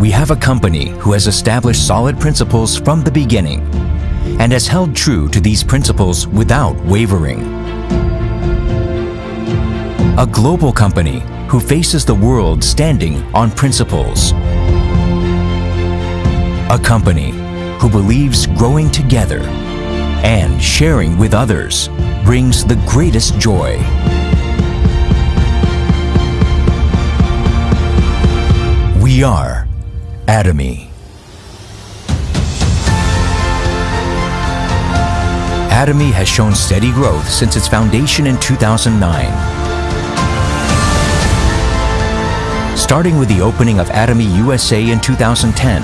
we have a company who has established solid principles from the beginning and has held true to these principles without wavering. A global company who faces the world standing on principles. A company who believes growing together and sharing with others brings the greatest joy. We are Atomy. Atomy has shown steady growth since its foundation in 2009. Starting with the opening of Atomy USA in 2010,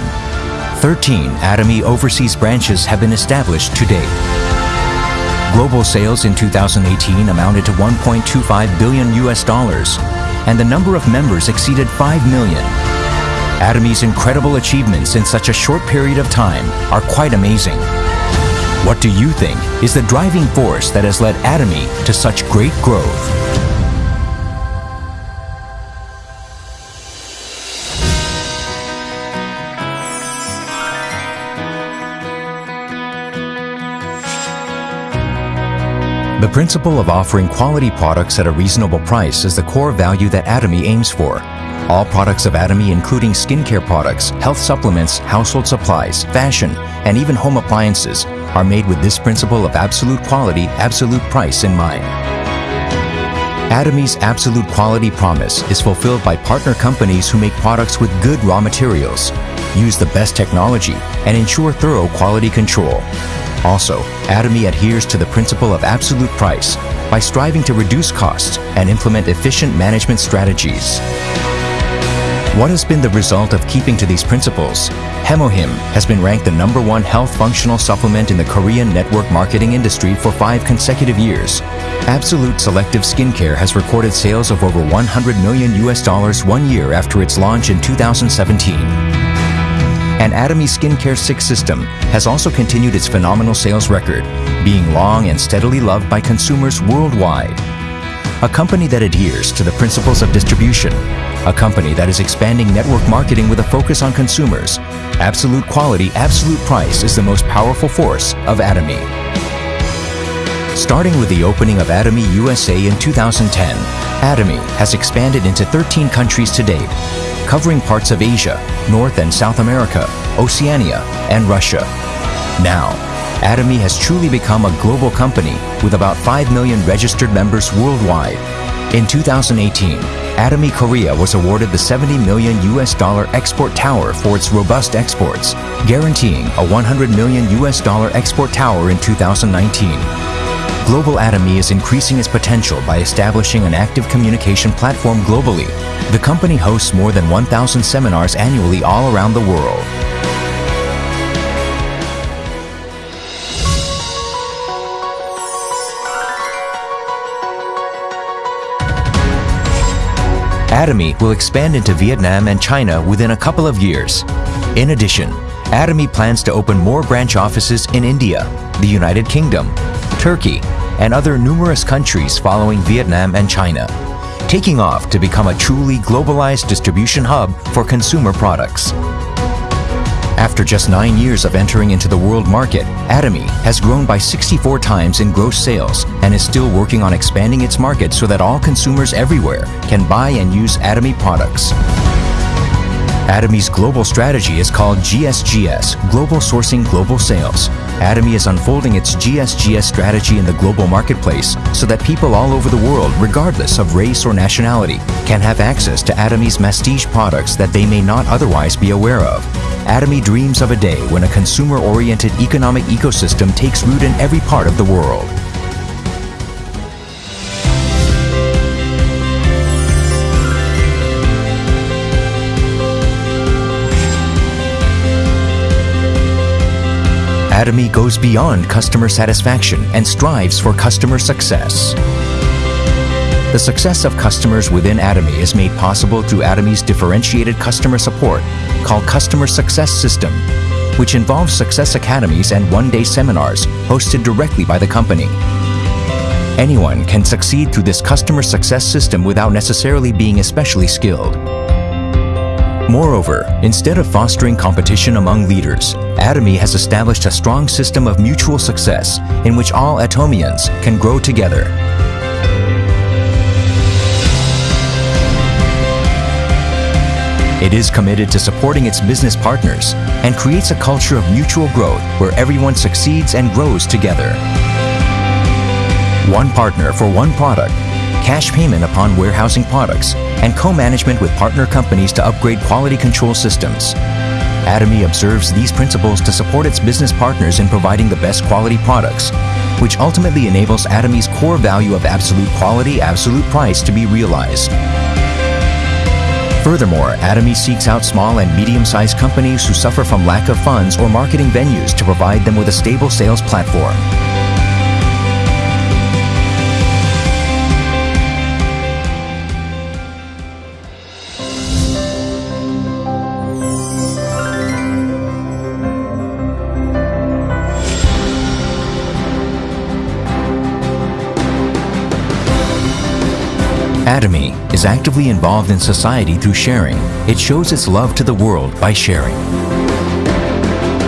13 Atomy overseas branches have been established to date. Global sales in 2018 amounted to 1.25 billion US dollars, and the number of members exceeded 5 million. Atomy's incredible achievements in such a short period of time are quite amazing. What do you think is the driving force that has led Atomy to such great growth? The principle of offering quality products at a reasonable price is the core value that Atomy aims for. All products of Atomy, including skincare products, health supplements, household supplies, fashion, and even home appliances, are made with this principle of absolute quality, absolute price in mind. Atomy's absolute quality promise is fulfilled by partner companies who make products with good raw materials, use the best technology, and ensure thorough quality control. Also, Atomy adheres to the principle of absolute price by striving to reduce costs and implement efficient management strategies. What has been the result of keeping to these principles? Hemohim has been ranked the number one health functional supplement in the Korean network marketing industry for five consecutive years. Absolute CellActive Skincare has recorded sales of over 100 million US dollars one year after its launch in 2017 and Atomy Skincare 6 system has also continued its phenomenal sales record, being long and steadily loved by consumers worldwide. A company that adheres to the principles of distribution, a company that is expanding network marketing with a focus on consumers. Absolute quality, absolute price is the most powerful force of Atomy. Starting with the opening of Atomy USA in 2010, Atomy has expanded into 13 countries to date, covering parts of Asia, North and South America, Oceania, and Russia. Now, Atomy has truly become a global company with about 5 million registered members worldwide. In 2018, Atomy Korea was awarded the 70 million US dollar export tower for its robust exports, guaranteeing a 100 million US dollar export tower in 2019. Global Atomy is increasing its potential by establishing an active communication platform globally. The company hosts more than 1,000 seminars annually all around the world. Atomy will expand into Vietnam and China within a couple of years. In addition, Atomy plans to open more branch offices in India, the United Kingdom, Turkey, and other numerous countries following Vietnam and China, taking off to become a truly globalized distribution hub for consumer products. After just nine years of entering into the world market, Atomy has grown by 64 times in gross sales and is still working on expanding its market so that all consumers everywhere can buy and use Atomy products. Atomy's global strategy is called GSGS, Global Sourcing Global Sales. Atomy is unfolding its GSGS strategy in the global marketplace so that people all over the world, regardless of race or nationality, can have access to Atomy's mastige products that they may not otherwise be aware of. Atomy dreams of a day when a consumer-oriented economic ecosystem takes root in every part of the world. Atomy goes beyond customer satisfaction and strives for customer success. The success of customers within Atomy is made possible through Atomy's differentiated customer support called Customer Success System, which involves success academies and one-day seminars hosted directly by the company. Anyone can succeed through this customer success system without necessarily being especially skilled. Moreover, instead of fostering competition among leaders, Atomy has established a strong system of mutual success in which all Atomians can grow together. It is committed to supporting its business partners and creates a culture of mutual growth where everyone succeeds and grows together. One partner for one product, cash payment upon warehousing products, and co-management with partner companies to upgrade quality control systems. Atomy observes these principles to support its business partners in providing the best quality products, which ultimately enables Atomy's core value of absolute quality, absolute price to be realized. Furthermore, Atomy seeks out small and medium-sized companies who suffer from lack of funds or marketing venues to provide them with a stable sales platform. Atomy is actively involved in society through sharing. It shows its love to the world by sharing.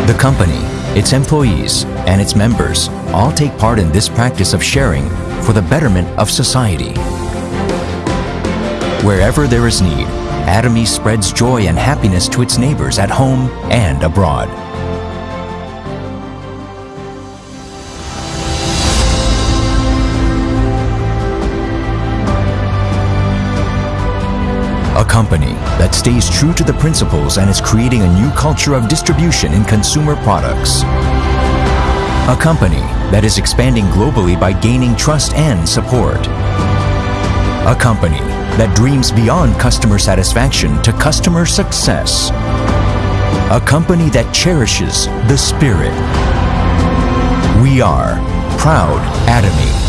The company, its employees, and its members all take part in this practice of sharing for the betterment of society. Wherever there is need, Atomy spreads joy and happiness to its neighbors at home and abroad. Company that stays true to the principles and is creating a new culture of distribution in consumer products. A company that is expanding globally by gaining trust and support. A company that dreams beyond customer satisfaction to customer success. A company that cherishes the spirit. We are Proud Atomy.